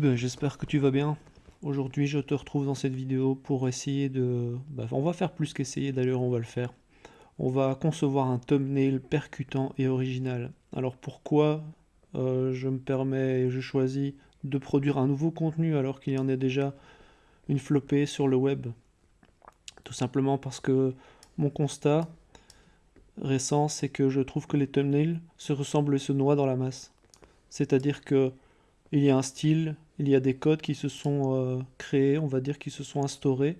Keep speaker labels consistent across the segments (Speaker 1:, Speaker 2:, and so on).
Speaker 1: Ben, J'espère que tu vas bien. Aujourd'hui, je te retrouve dans cette vidéo pour essayer de... bah, on va faire plus qu'essayer, d'ailleurs, on va le faire. On va concevoir un thumbnail percutant et original. Alors pourquoi euh, je me permets, je choisis de produire un nouveau contenu alors qu'il y en a déjà une flopée sur le web? Tout simplement parce que mon constat récent, c'est que je trouve que les thumbnails se ressemblent et se noient dans la masse. C'est-à-dire que il y a un style, il y a des codes qui se sont euh, créés, on va dire, qui se sont instaurés,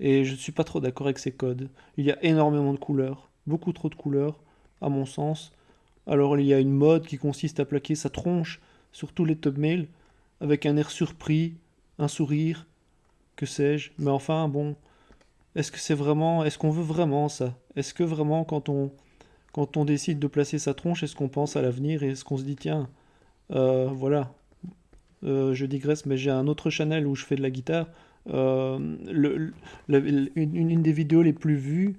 Speaker 1: et je ne suis pas trop d'accord avec ces codes. Il y a énormément de couleurs, beaucoup trop de couleurs, à mon sens. Alors il y a une mode qui consiste à plaquer sa tronche sur tous les thumbnails, avec un air surpris, un sourire, que sais-je. Mais enfin, bon, est-ce que c'est vraiment, est-ce qu'on veut vraiment ça? Est-ce que vraiment, quand on, quand on décide de placer sa tronche, est-ce qu'on pense à l'avenir et est-ce qu'on se dit, tiens, euh, voilà, euh, je digresse, mais j'ai un autre channel où je fais de la guitare. Euh, une, des vidéos les plus vues,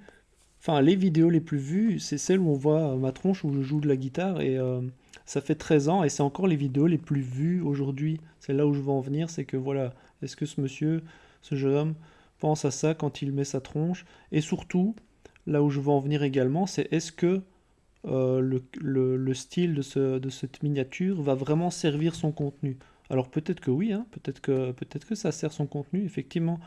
Speaker 1: enfin les vidéos les plus vues, c'est celle où on voit ma tronche où je joue de la guitare et euh, ça fait 13 ans et c'est encore les vidéos les plus vues aujourd'hui. C'est là où je veux en venir, c'est que voilà, est-ce que ce monsieur, ce jeune homme, pense à ça quand il met sa tronche? Et surtout, là où je veux en venir également, c'est est-ce que le, le, style de cette miniature va vraiment servir son contenu? Alors peut-être que oui, hein, peut-être que, peut que ça sert son contenu, effectivement.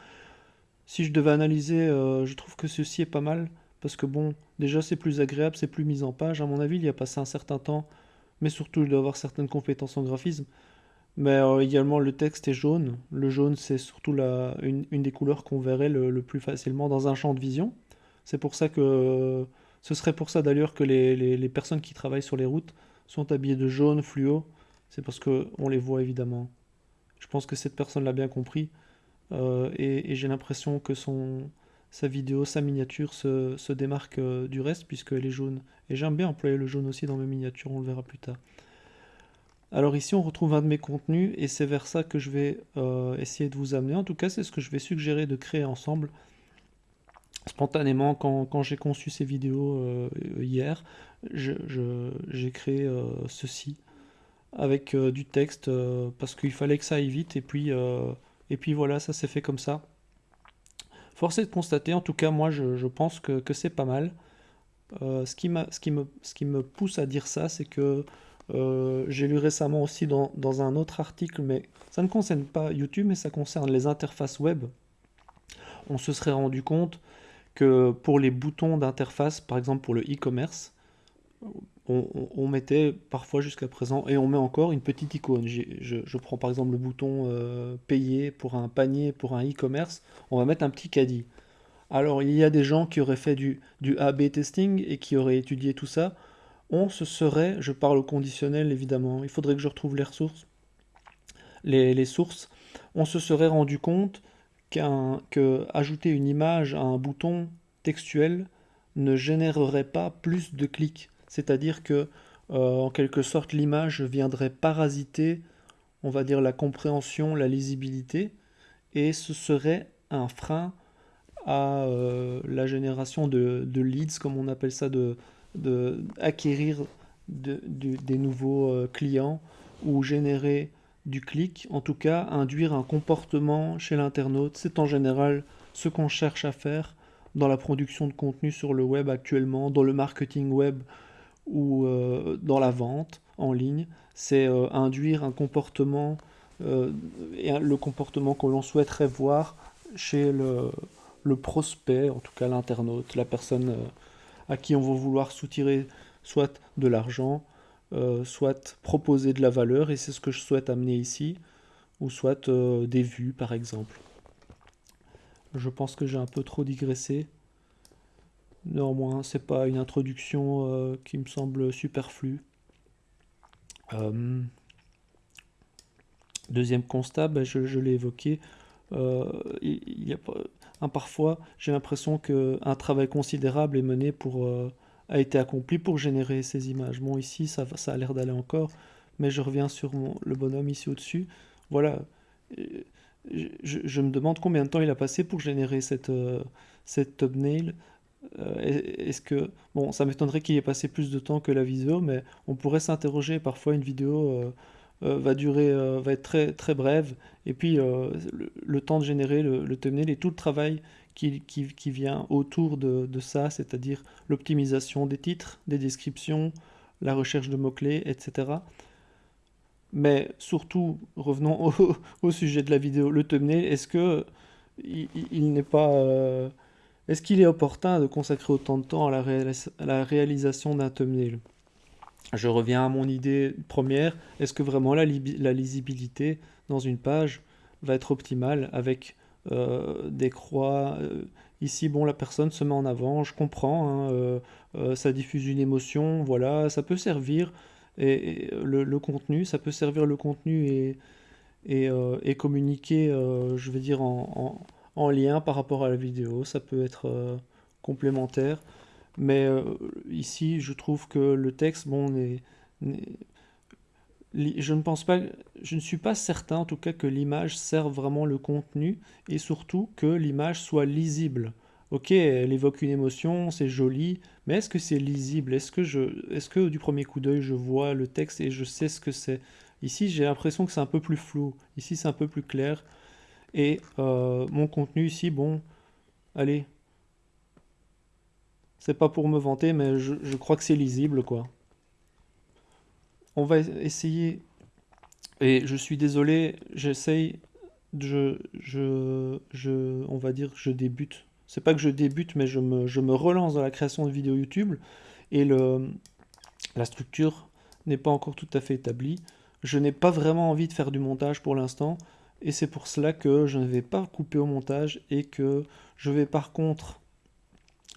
Speaker 1: Si je devais analyser, euh, je trouve que ceci est pas mal, parce que bon, déjà c'est plus agréable, c'est plus mis en page, à mon avis il y a passé un certain temps, mais surtout il doit avoir certaines compétences en graphisme. Mais euh, également le texte est jaune, le jaune c'est surtout une, des couleurs qu'on verrait le, plus facilement dans un champ de vision. C'est pour ça que, ce serait pour ça d'ailleurs que les, les personnes qui travaillent sur les routes sont habillées de jaune fluo, c'est parce qu'on les voit évidemment. Je pense que cette personne l'a bien compris. Euh, et, j'ai l'impression que sa vidéo, sa miniature se, démarque euh, du reste puisqu'elle est jaune. Et j'aime bien employer le jaune aussi dans mes miniatures, on le verra plus tard. Alors ici on retrouve un de mes contenus et c'est vers ça que je vais euh, essayer de vous amener. En tout cas c'est ce que je vais suggérer de créer ensemble. Spontanément quand, j'ai conçu ces vidéos hier, j'ai créé ceci avec euh, du texte euh, parce qu'il fallait que ça aille vite et puis, euh, et puis voilà, ça s'est fait comme ça. Force est de constater, en tout cas moi je, pense que, c'est pas mal. ce, qui ce, qui me, ce qui me pousse à dire ça, c'est que j'ai lu récemment aussi dans, dans, un autre article, mais ça ne concerne pas YouTube, mais ça concerne les interfaces web. On se serait rendu compte que pour les boutons d'interface, par exemple pour le e-commerce, on, mettait parfois jusqu'à présent, et on met encore une petite icône. Je, prends par exemple le bouton euh, payer pour un panier, pour un e-commerce, on va mettre un petit caddie. Alors il y a des gens qui auraient fait du, du AB testing et qui auraient étudié tout ça. On se serait, je parle au conditionnel évidemment, il faudrait que je retrouve les ressources, les, sources, on se serait rendu compte qu'un que ajouter une image à un bouton textuel ne générerait pas plus de clics c'est-à-dire que euh, en quelque sorte l'image viendrait parasiter, on va dire, la compréhension, la lisibilité, et ce serait un frein à euh, la génération de, leads, comme on appelle ça, de, acquérir des nouveaux euh, clients ou générer du clic, en tout cas induire un comportement chez l'internaute. C'est en général ce qu'on cherche à faire dans la production de contenu sur le web actuellement, dans le marketing web ou euh, dans la vente en ligne, c'est euh, induire un comportement, euh, et le comportement que l'on souhaiterait voir chez le, le prospect, en tout cas l'internaute, la personne à qui on va vouloir soutirer soit de l'argent, soit proposer de la valeur, et c'est ce que je souhaite amener ici, ou soit des vues par exemple. Je pense que j'ai un peu trop digressé. Néanmoins, c'est pas une introduction euh, qui me semble superflue. Euh, deuxième constat, ben, je, l'ai évoqué, euh, a, parfois j'ai l'impression qu'un travail considérable est mené pour, a été accompli pour générer ces images. Bon, ici, ça, ça a l'air d'aller encore, mais je reviens sur le bonhomme ici au-dessus. Voilà, je, me demande combien de temps il a passé pour générer cette, cette thumbnail. Euh, est-ce que, bon, ça m'étonnerait qu'il ait passé plus de temps que la vidéo, mais on pourrait s'interroger parfois une vidéo, euh, va durer, va être très, très brève. Et puis le, temps de générer le, thumbnail et tout le travail qui, qui, vient autour de, de ça, c'est-à-dire l'optimisation des titres, des descriptions, la recherche de mots-clés, etc. Mais surtout, revenons au, sujet de la vidéo, le thumbnail, est-ce que il, n'est pas... Euh, est-ce qu'il est opportun de consacrer autant de temps à la, réalisation d'un thumbnail Je reviens à mon idée première, est-ce que vraiment la, lisibilité dans une page va être optimale avec euh, des croix euh, Ici, bon, la personne se met en avant, je comprends, hein, ça diffuse une émotion, voilà, ça peut servir, et, le, contenu, ça peut servir le contenu et, euh, communiquer, euh, je vais dire, en, lien par rapport à la vidéo. Ça peut être euh, complémentaire. Mais ici, je trouve que le texte, bon, je ne pense pas, je ne suis pas certain en tout cas que l'image serve vraiment le contenu et surtout que l'image soit lisible. Ok, elle évoque une émotion, c'est joli, mais est-ce que c'est lisible? Est-ce que, je, est que du premier coup d'œil, je vois le texte et je sais ce que c'est? Ici, j'ai l'impression que c'est un peu plus flou. Ici, c'est un peu plus clair. Et euh, mon contenu ici, bon, allez. C'est pas pour me vanter, mais je, je crois que c'est lisible, quoi. On va essayer... Et je suis désolé, j'essaye... Je, je, je, on va dire que je débute c'est pas que je débute, mais je me, relance dans la création de vidéos YouTube et le, la structure n'est pas encore tout à fait établie. Je n'ai pas vraiment envie de faire du montage pour l'instant et c'est pour cela que je ne vais pas couper au montage et que je vais par contre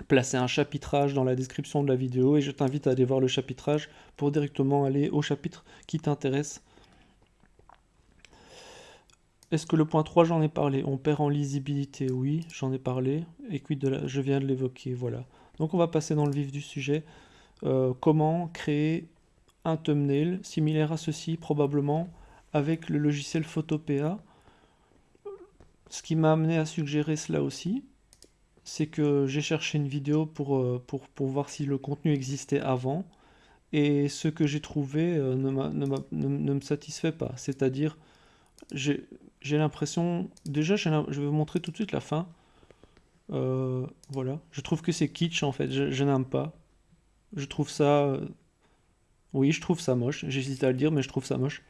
Speaker 1: placer un chapitrage dans la description de la vidéo et je t'invite à aller voir le chapitrage pour directement aller au chapitre qui t'intéresse est-ce que le point 3, j'en ai parlé? On perd en lisibilité, oui, j'en ai parlé. Et je viens de l'évoquer, voilà. Donc on va passer dans le vif du sujet. Euh, comment créer un thumbnail similaire à ceci, probablement, avec le logiciel Photopea. Ce qui m'a amené à suggérer cela aussi, c'est que j'ai cherché une vidéo pour, euh, voir si le contenu existait avant, et ce que j'ai trouvé euh, ne, me satisfait pas. C'est-à-dire, j'ai l'impression... Déjà, je vais vous montrer tout de suite la fin. Euh, voilà. Je trouve que c'est kitsch, en fait. Je, n'aime pas. Je trouve ça... Oui, je trouve ça moche. J'hésite à le dire, mais je trouve ça moche.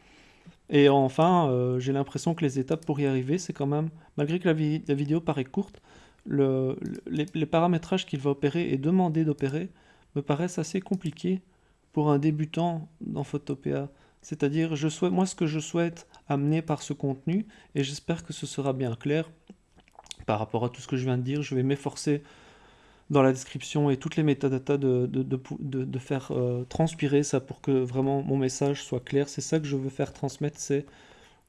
Speaker 1: Et enfin, euh, j'ai l'impression que les étapes pour y arriver, c'est quand même... Malgré que la, vidéo paraît courte, le, les, paramétrages qu'il va opérer et demander d'opérer me paraissent assez compliqués pour un débutant dans Photopea. C'est-à-dire, moi, ce que je souhaite amener par ce contenu, et j'espère que ce sera bien clair par rapport à tout ce que je viens de dire, je vais m'efforcer dans la description et toutes les métadatas de, de, faire euh, transpirer ça pour que vraiment mon message soit clair. C'est ça que je veux faire transmettre, c'est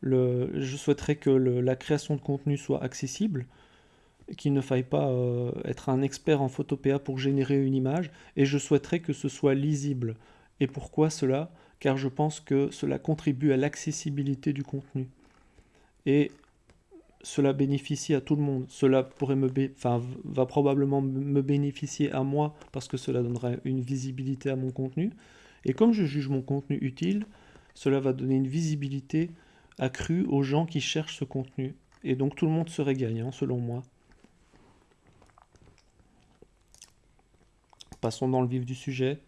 Speaker 1: le, je souhaiterais que la création de contenu soit accessible, qu'il ne faille pas euh, être un expert en Photopea pour générer une image, et je souhaiterais que ce soit lisible. Et pourquoi cela? Car je pense que cela contribue à l'accessibilité du contenu. Et cela bénéficie à tout le monde. Cela pourrait me enfin, va probablement me bénéficier à moi parce que cela donnerait une visibilité à mon contenu. Et comme je juge mon contenu utile, cela va donner une visibilité accrue aux gens qui cherchent ce contenu. Et donc tout le monde serait gagnant selon moi. Passons dans le vif du sujet.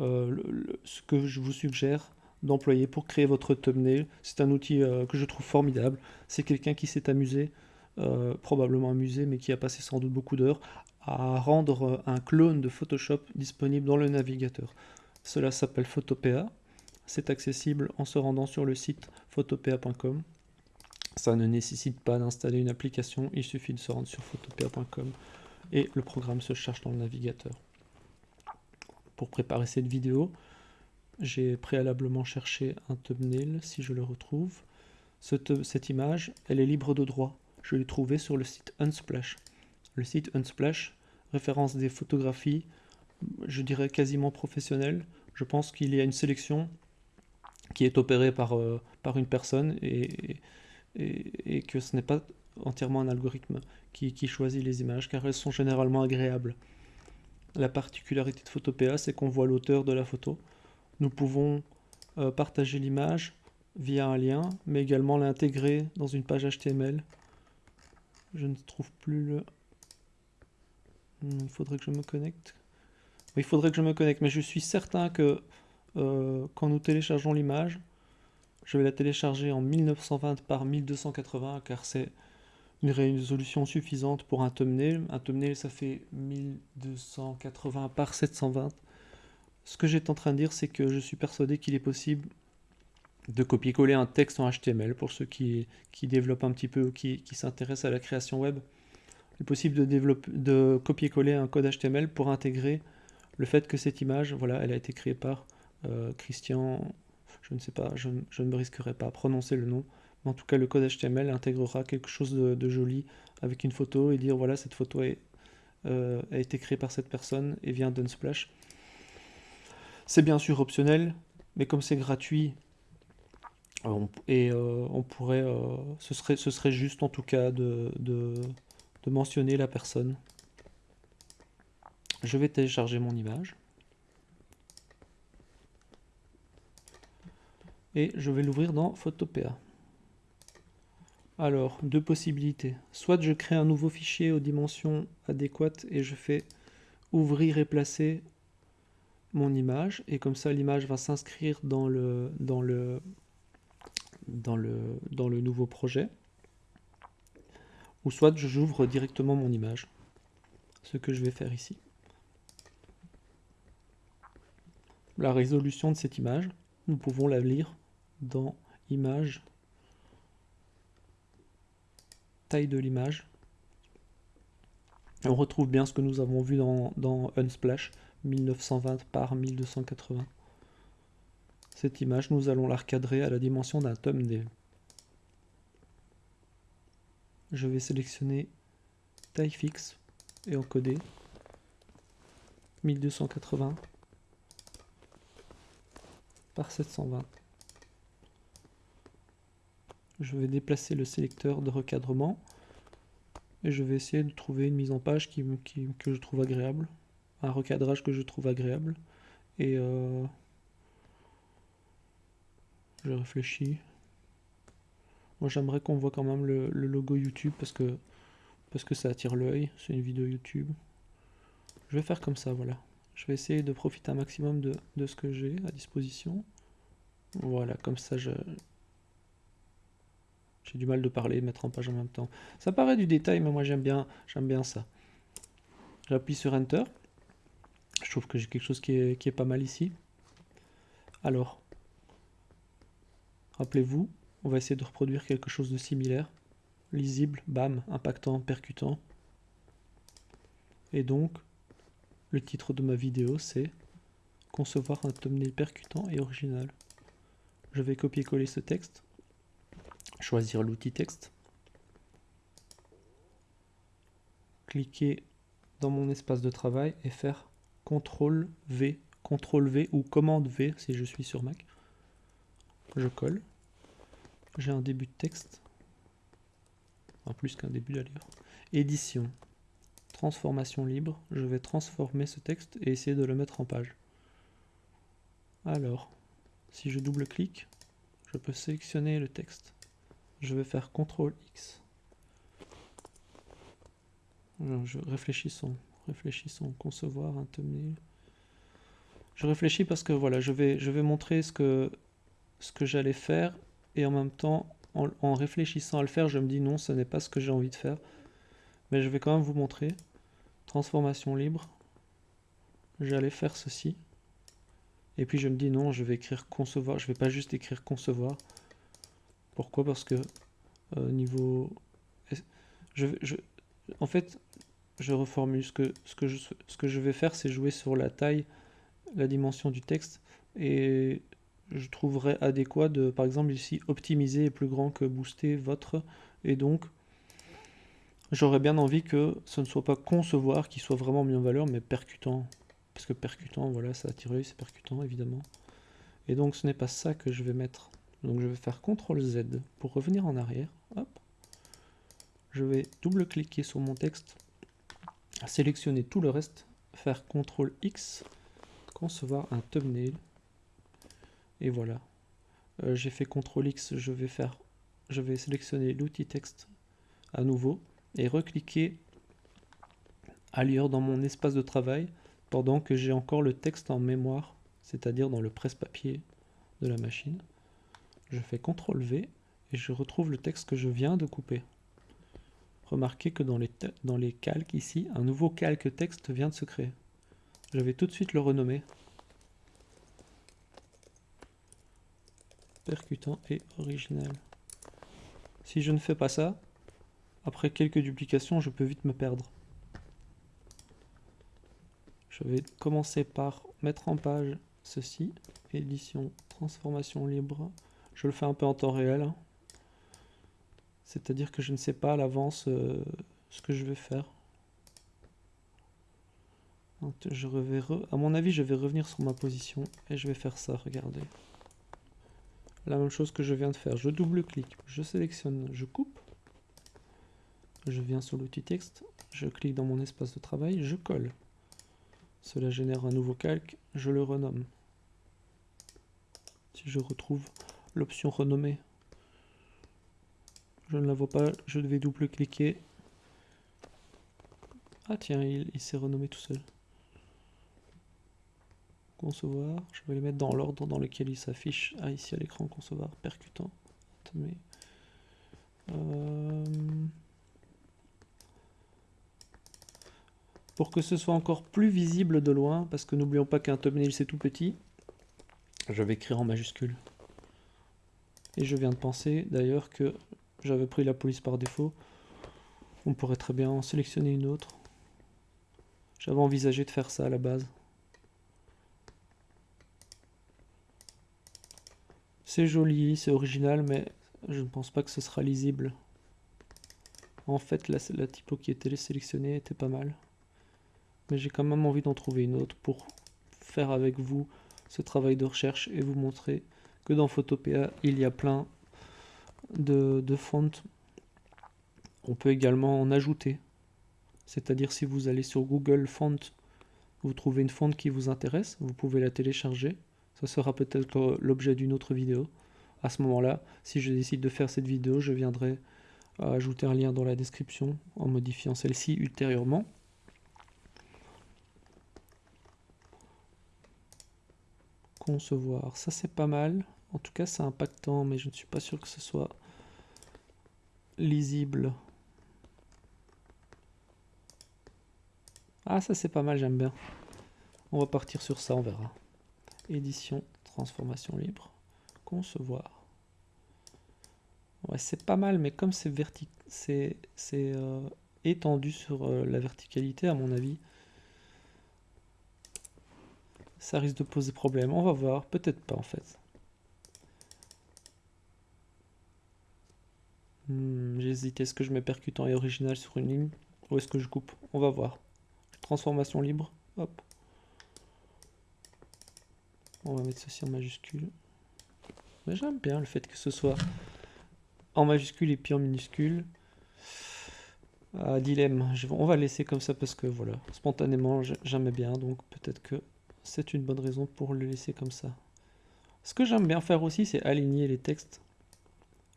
Speaker 1: Euh, ce que je vous suggère d'employer pour créer votre thumbnail. C'est un outil euh, que je trouve formidable. C'est quelqu'un qui s'est amusé, euh, probablement amusé, mais qui a passé sans doute beaucoup d'heures à rendre un clone de Photoshop disponible dans le navigateur. Cela s'appelle Photopea. C'est accessible en se rendant sur le site photopea.com. Ça ne nécessite pas d'installer une application, il suffit de se rendre sur photopea.com et le programme se cherche dans le navigateur pour préparer cette vidéo, j'ai préalablement cherché un thumbnail, si je le retrouve. Cette, image, elle est libre de droit. Je l'ai trouvée sur le site Unsplash. Le site Unsplash référence des photographies, je dirais quasiment professionnelles. Je pense qu'il y a une sélection qui est opérée par, euh, par une personne et, et, que ce n'est pas entièrement un algorithme qui, qui choisit les images car elles sont généralement agréables. La particularité de Photopea, c'est qu'on voit l'auteur de la photo. Nous pouvons euh, partager l'image via un lien, mais également l'intégrer dans une page HTML. Je ne trouve plus le... Hmm, il faudrait que je me connecte. Il faudrait que je me connecte, mais je suis certain que euh, quand nous téléchargeons l'image, je vais la télécharger en 1920 par 1280, car c'est une résolution suffisante pour un thumbnail. Un thumbnail, ça fait 1280 par 720. Ce que j'étais en train de dire, c'est que je suis persuadé qu'il est possible de copier-coller un texte en HTML pour ceux qui, qui développent un petit peu ou qui, qui s'intéressent à la création web. Il est possible de, de copier-coller un code HTML pour intégrer le fait que cette image, voilà, elle a été créée par euh, Christian, je ne sais pas, je, ne me risquerai pas à prononcer le nom, mais en tout cas le code HTML intégrera quelque chose de, joli avec une photo et dire voilà cette photo euh, a été créée par cette personne et vient d'Unsplash. C'est bien sûr optionnel, mais comme c'est gratuit, et euh, on pourrait, euh, ce, serait, ce serait juste en tout cas de, de, mentionner la personne. Je vais télécharger mon image. Et je vais l'ouvrir dans Photopea. Alors, deux possibilités. Soit je crée un nouveau fichier aux dimensions adéquates et je fais ouvrir et placer mon image. Et comme ça, l'image va s'inscrire dans le, dans le dans le, dans le nouveau projet, ou soit j'ouvre directement mon image, ce que je vais faire ici. La résolution de cette image, nous pouvons la lire dans Image, taille de l'image. On retrouve bien ce que nous avons vu dans, dans Unsplash, 1920 par 1280. Cette image, nous allons la recadrer à la dimension d'un thumbnail. Je vais sélectionner taille fixe et encoder 1280 par 720. Je vais déplacer le sélecteur de recadrement et je vais essayer de trouver une mise en page que je trouve agréable, un recadrage que je trouve agréable et euh, je réfléchis. Moi j'aimerais qu'on voit quand même le, logo YouTube parce que, parce que ça attire l'œil. C'est une vidéo YouTube. Je vais faire comme ça, voilà. Je vais essayer de profiter un maximum de, ce que j'ai à disposition. Voilà, comme ça je... J'ai du mal de parler et mettre en page en même temps. Ça paraît du détail, mais moi j'aime bien, j'aime bien ça. J'appuie sur Enter. Trouve que j'ai quelque chose qui est, qui est pas mal ici. Alors, Rappelez-vous, on va essayer de reproduire quelque chose de similaire. Lisible, bam, impactant, percutant. Et donc, le titre de ma vidéo, c'est Concevoir un thumbnail percutant et original. Je vais copier-coller ce texte, choisir l'outil texte, cliquer dans mon espace de travail et faire CTRL V, CTRL V ou commande V si je suis sur Mac je colle. J'ai un début de texte. En plus qu'un début d'ailleurs. Édition. Transformation libre. Je vais transformer ce texte et essayer de le mettre en page. Alors, si je double-clique, je peux sélectionner le texte. Je vais faire CTRL X. je réfléchissons, réfléchissons, concevoir un thumbnail. Je réfléchis parce que voilà, je vais, je vais montrer ce que ce que j'allais faire et en même temps, en, réfléchissant à le faire, je me dis non, ce n'est pas ce que j'ai envie de faire. Mais je vais quand même vous montrer. Transformation libre. J'allais faire ceci. Et puis je me dis non, je vais écrire concevoir. Je vais pas juste écrire concevoir. Pourquoi? Parce que euh, niveau... Je, je, en fait, je reformule. Ce que, ce que, je, ce que je vais faire, c'est jouer sur la taille, la dimension du texte. Et je trouverais adéquat de, par exemple ici, optimiser est plus grand que booster votre, et donc j'aurais bien envie que ce ne soit pas concevoir qui soit vraiment mis en valeur, mais percutant, parce que percutant, voilà, ça attire c'est percutant évidemment, et donc ce n'est pas ça que je vais mettre, donc je vais faire CTRL Z pour revenir en arrière, hop, je vais double-cliquer sur mon texte, sélectionner tout le reste, faire CTRL X, concevoir un thumbnail, et voilà. euh, j'ai fait CTRL X, je vais faire, je vais sélectionner l'outil texte à nouveau et recliquer ailleurs dans mon espace de travail pendant que j'ai encore le texte en mémoire, c'est-à-dire dans le presse-papier de la machine. Je fais CTRL V et je retrouve le texte que je viens de couper. Remarquez que dans les, calques ici, un nouveau calque texte vient de se créer. Je vais tout de suite le renommer. Percutant et original. Si je ne fais pas ça, après quelques duplications, je peux vite me perdre. Je vais commencer par mettre en page ceci, édition, transformation libre. Je le fais un peu en temps réel. C'est-à-dire que je ne sais pas à l'avance euh, ce que je vais faire. je vais à mon avis, je vais revenir sur ma position et je vais faire ça, regardez. La même chose que je viens de faire. Je double-clique, je sélectionne, je coupe. Je viens sur l'outil texte, je clique dans mon espace de travail, je colle. Cela génère un nouveau calque, je le renomme. Si je retrouve l'option renommer, je ne la vois pas, je vais double-cliquer. Ah tiens, il, s'est renommé tout seul. Concevoir, je vais les mettre dans l'ordre dans lequel il s'affiche. Ah ici à l'écran, concevoir, percutant. Euh, pour que ce soit encore plus visible de loin, parce que n'oublions pas qu'un thumbnail c'est tout petit, je vais écrire en majuscule. Et je viens de penser d'ailleurs que j'avais pris la police par défaut. On pourrait très bien en sélectionner une autre. J'avais envisagé de faire ça à la base. C'est joli, c'est original, mais je ne pense pas que ce sera lisible. En fait, la, typo qui était sélectionnée était pas mal. Mais j'ai quand même envie d'en trouver une autre pour faire avec vous ce travail de recherche et vous montrer que dans Photopea, il y a plein de, de. On peut également en ajouter. C'est-à-dire si vous allez sur Google Font, vous trouvez une fonte qui vous intéresse, vous pouvez la télécharger. Ça sera peut-être l'objet d'une autre vidéo. À ce moment-là, si je décide de faire cette vidéo, je viendrai ajouter un lien dans la description en modifiant celle-ci ultérieurement. Concevoir, ça c'est pas mal. En tout cas, c'est impactant, mais je ne suis pas sûr que ce soit lisible. Ah, ça c'est pas mal, j'aime bien. On va partir sur ça, on verra. Édition, transformation libre, concevoir. Ouais, c'est pas mal, mais comme c'est c'est euh, étendu sur euh, la verticalité, à mon avis, ça risque de poser problème. On va voir, peut-être pas en fait. Est-ce que je mets percutant et original sur une ligne ou est-ce que je coupe? On va voir. Transformation libre, hop. On va mettre ceci en majuscule. Mais j'aime bien le fait que ce soit en majuscule et puis en minuscule. Ah, dilemme, on va laisser comme ça parce que voilà, spontanément j'aime bien, donc peut-être que c'est une bonne raison pour le laisser comme ça. Ce que j'aime bien faire aussi, c'est aligner les textes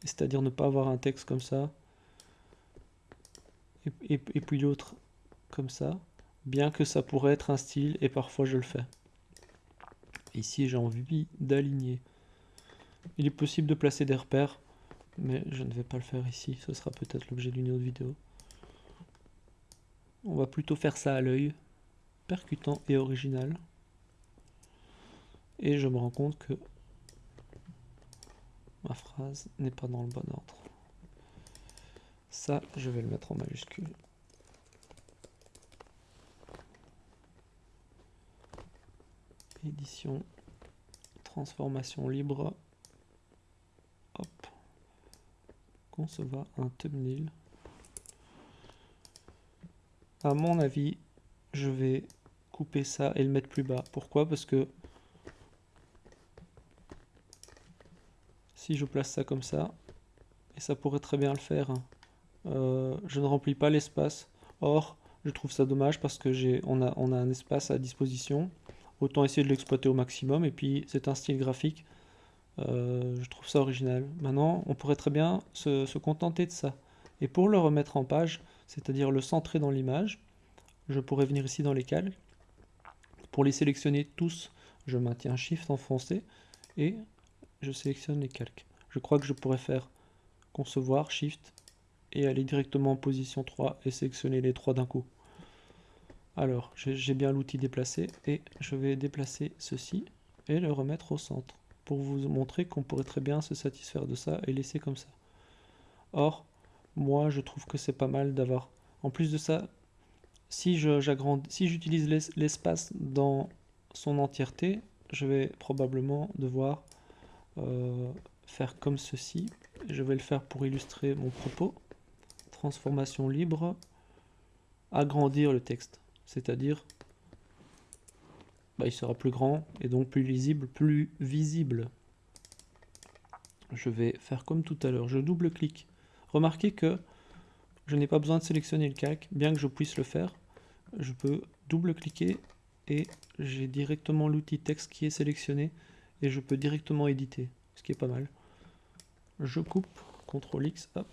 Speaker 1: c'est-à-dire ne pas avoir un texte comme ça, et, puis l'autre comme ça, bien que ça pourrait être un style, et parfois je le fais. Ici j'ai envie d'aligner. Il est possible de placer des repères, mais je ne vais pas le faire ici, ce sera peut-être l'objet d'une autre vidéo. On va plutôt faire ça à l'œil, percutant et original. Et je me rends compte que ma phrase n'est pas dans le bon ordre. Ça, je vais le mettre en majuscule. Édition, transformation libre. Hop. Concevoir un thumbnail. À mon avis, je vais couper ça et le mettre plus bas. Pourquoi? Parce que si je place ça comme ça, et ça pourrait très bien le faire, hein. Euh, je ne remplis pas l'espace. Or, je trouve ça dommage parce que j'ai, on a, on a un espace à disposition. Autant essayer de l'exploiter au maximum. Et puis, c'est un style graphique Euh, je trouve ça original. Maintenant, on pourrait très bien se, contenter de ça. Et pour le remettre en page, c'est-à-dire le centrer dans l'image, je pourrais venir ici dans les calques. Pour les sélectionner tous, je maintiens Shift enfoncé et je sélectionne les calques. Je crois que je pourrais faire concevoir, Shift et aller directement en position 3 et sélectionner les trois d'un coup. Alors, j'ai bien l'outil déplacé et je vais déplacer ceci et le remettre au centre pour vous montrer qu'on pourrait très bien se satisfaire de ça et laisser comme ça. Or, moi je trouve que c'est pas mal d'avoir, en plus de ça, si j'utilise l'espace dans son entièreté, je vais probablement devoir euh, faire comme ceci. Je vais le faire pour illustrer mon propos. Transformation libre, agrandir le texte c'est-à-dire bah, il sera plus grand et donc plus lisible, plus visible. Je vais faire comme tout à l'heure, je double-clique. Remarquez que je n'ai pas besoin de sélectionner le calque, bien que je puisse le faire. Je peux double-cliquer et j'ai directement l'outil texte qui est sélectionné et je peux directement éditer, ce qui est pas mal. Je coupe, CTRL X, hop.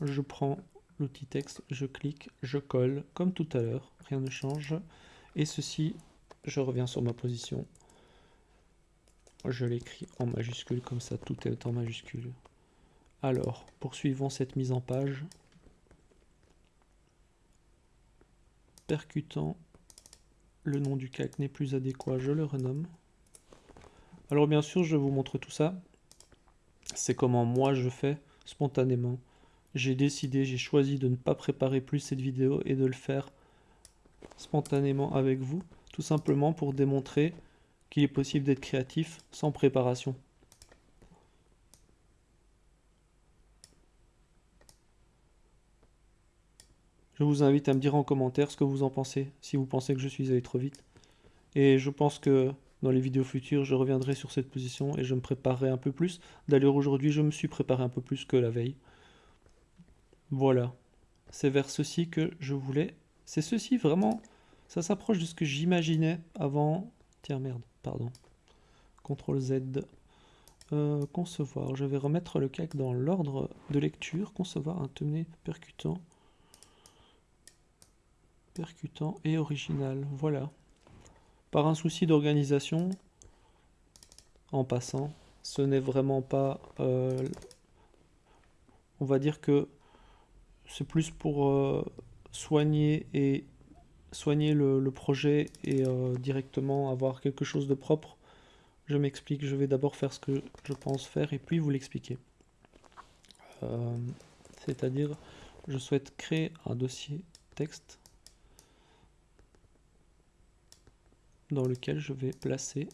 Speaker 1: Je prends l'outil texte, je clique, je colle, comme tout à l'heure, rien ne change. Et ceci, je reviens sur ma position. Je l'écris en majuscule, comme ça tout est en majuscule. Alors, poursuivons cette mise en page. Percutant, le nom du calque n'est plus adéquat, je le renomme. Alors bien sûr, je vous montre tout ça. C'est comment moi je fais spontanément j'ai décidé, j'ai choisi de ne pas préparer plus cette vidéo et de le faire spontanément avec vous, tout simplement pour démontrer qu'il est possible d'être créatif sans préparation. Je vous invite à me dire en commentaire ce que vous en pensez, si vous pensez que je suis allé trop vite. Et je pense que dans les vidéos futures, je reviendrai sur cette position et je me préparerai un peu plus. D'ailleurs, aujourd'hui, je me suis préparé un peu plus que la veille. Voilà, c'est vers ceci que je voulais. C'est ceci vraiment, ça s'approche de ce que j'imaginais avant. Tiens merde, pardon. CTRL Z. Euh, concevoir, je vais remettre le calque dans l'ordre de lecture. Concevoir un thumbnail percutant. Percutant et original, voilà. Par un souci d'organisation, en passant, ce n'est vraiment pas... Euh, on va dire que c'est plus pour euh, soigner et soigner le, projet et euh, directement avoir quelque chose de propre. Je m'explique, je vais d'abord faire ce que je pense faire et puis vous l'expliquer. Euh, c'est-à-dire, je souhaite créer un dossier texte dans lequel je vais placer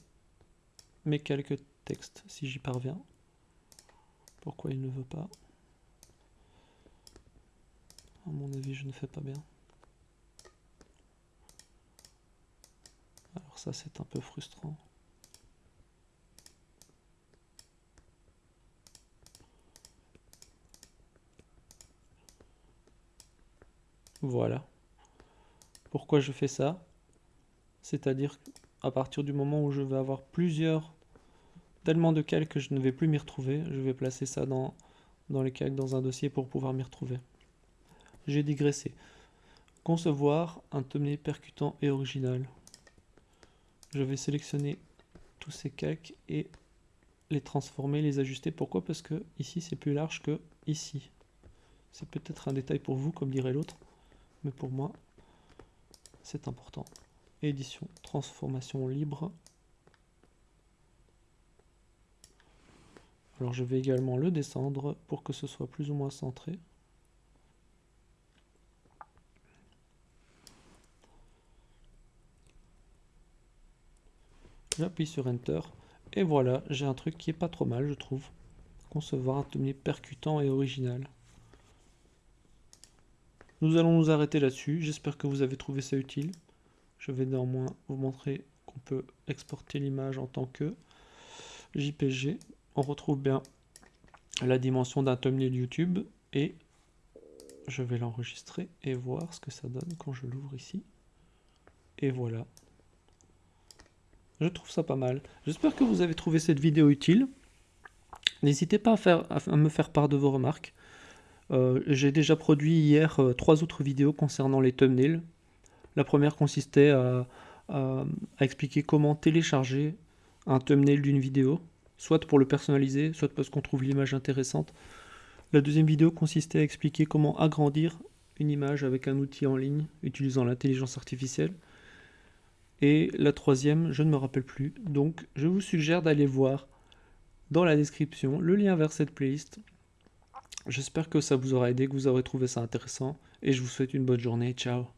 Speaker 1: mes quelques textes, si j'y parviens. Pourquoi il ne veut pas? À mon avis, je ne fais pas bien. Alors ça, c'est un peu frustrant. Voilà. Pourquoi je fais ça? C'est-à-dire à partir du moment où je vais avoir plusieurs, tellement de calques que je ne vais plus m'y retrouver, je vais placer ça dans, dans les calques dans un dossier pour pouvoir m'y retrouver j'ai digressé. Concevoir un thumbnail percutant et original. Je vais sélectionner tous ces calques et les transformer, les ajuster. Pourquoi? Parce que ici c'est plus large que ici. C'est peut-être un détail pour vous, comme dirait l'autre, mais pour moi, c'est important. Édition, transformation libre. Alors je vais également le descendre pour que ce soit plus ou moins centré. J'appuie sur Enter. Et voilà, j'ai un truc qui est pas trop mal, je trouve. Concevoir un thumbnail percutant et original. Nous allons nous arrêter là-dessus. J'espère que vous avez trouvé ça utile. Je vais néanmoins vous montrer qu'on peut exporter l'image en tant que JPG. On retrouve bien la dimension d'un thumbnail YouTube et je vais l'enregistrer et voir ce que ça donne quand je l'ouvre ici. Et voilà, Je trouve ça pas mal. J'espère que vous avez trouvé cette vidéo utile. N'hésitez pas à, me faire part de vos remarques. Euh, j'ai déjà produit hier euh, trois autres vidéos concernant les thumbnails. La première consistait à, expliquer comment télécharger un thumbnail d'une vidéo, soit pour le personnaliser, soit parce qu'on trouve l'image intéressante. La deuxième vidéo consistait à expliquer comment agrandir une image avec un outil en ligne utilisant l'intelligence artificielle. Et la troisième, je ne me rappelle plus. Donc je vous suggère d'aller voir dans la description le lien vers cette playlist. J'espère que ça vous aura aidé, que vous aurez trouvé ça intéressant. Et je vous souhaite une bonne journée. Ciao